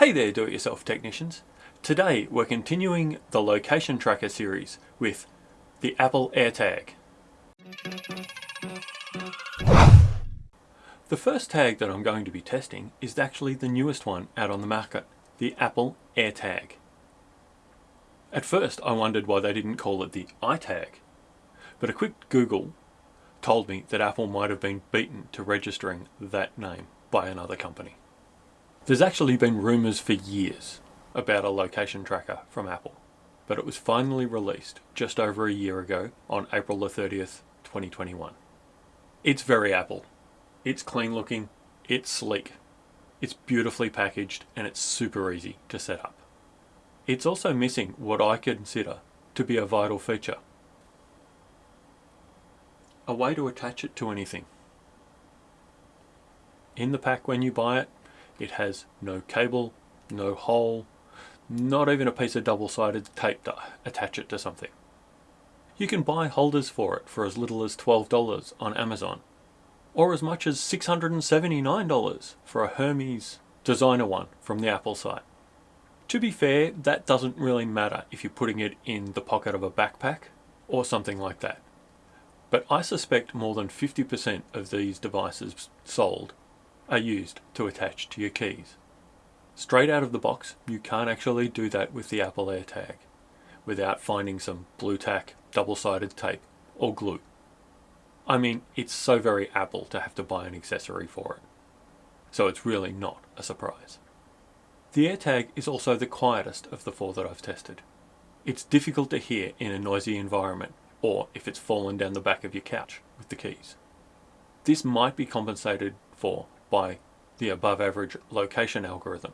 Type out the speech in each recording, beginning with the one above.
Hey there do-it-yourself technicians. Today we're continuing the location tracker series with the Apple AirTag. The first tag that I'm going to be testing is actually the newest one out on the market, the Apple AirTag. At first I wondered why they didn't call it the iTag, but a quick Google told me that Apple might have been beaten to registering that name by another company. There's actually been rumours for years about a location tracker from Apple, but it was finally released just over a year ago on April the 30th, 2021. It's very Apple. It's clean looking, it's sleek, it's beautifully packaged, and it's super easy to set up. It's also missing what I consider to be a vital feature. A way to attach it to anything. In the pack when you buy it, it has no cable, no hole, not even a piece of double-sided tape to attach it to something. You can buy holders for it for as little as $12 on Amazon, or as much as $679 for a Hermes designer one from the Apple site. To be fair, that doesn't really matter if you're putting it in the pocket of a backpack or something like that. But I suspect more than 50% of these devices sold are used to attach to your keys. Straight out of the box, you can't actually do that with the Apple AirTag without finding some Blu Tack, double-sided tape or glue. I mean, it's so very Apple to have to buy an accessory for it. So it's really not a surprise. The AirTag is also the quietest of the four that I've tested. It's difficult to hear in a noisy environment or if it's fallen down the back of your couch with the keys. This might be compensated for by the above average location algorithm,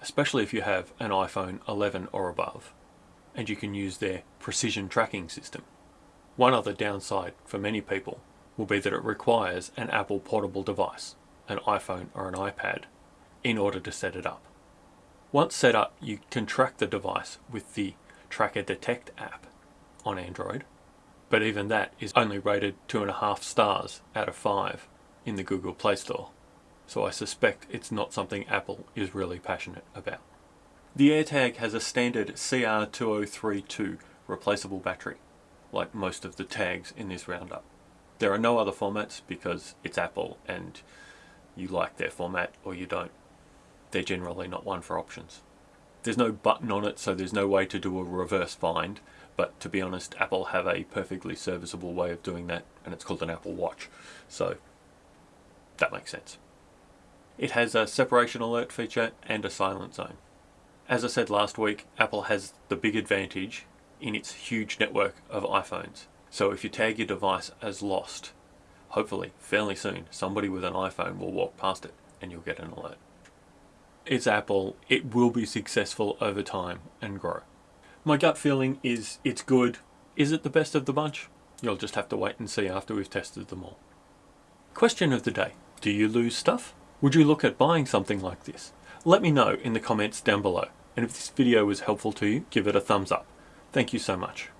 especially if you have an iPhone 11 or above and you can use their precision tracking system. One other downside for many people will be that it requires an Apple portable device, an iPhone or an iPad, in order to set it up. Once set up, you can track the device with the Tracker Detect app on Android, but even that is only rated two and a half stars out of five in the Google Play Store, so I suspect it's not something Apple is really passionate about. The AirTag has a standard CR2032 replaceable battery, like most of the tags in this roundup. There are no other formats because it's Apple and you like their format or you don't they're generally not one for options. There's no button on it, so there's no way to do a reverse find, but to be honest, Apple have a perfectly serviceable way of doing that, and it's called an Apple Watch, so that makes sense. It has a separation alert feature and a silent zone. As I said last week, Apple has the big advantage in its huge network of iPhones. So if you tag your device as lost, hopefully fairly soon somebody with an iPhone will walk past it and you'll get an alert it's Apple, it will be successful over time and grow. My gut feeling is it's good. Is it the best of the bunch? You'll just have to wait and see after we've tested them all. Question of the day. Do you lose stuff? Would you look at buying something like this? Let me know in the comments down below. And if this video was helpful to you, give it a thumbs up. Thank you so much.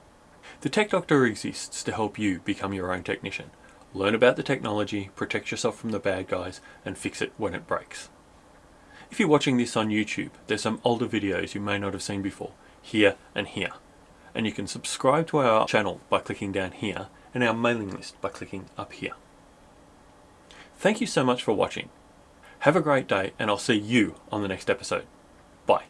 The Tech Doctor exists to help you become your own technician. Learn about the technology, protect yourself from the bad guys, and fix it when it breaks. If you're watching this on YouTube, there's some older videos you may not have seen before, here and here. And you can subscribe to our channel by clicking down here and our mailing list by clicking up here. Thank you so much for watching. Have a great day and I'll see you on the next episode. Bye.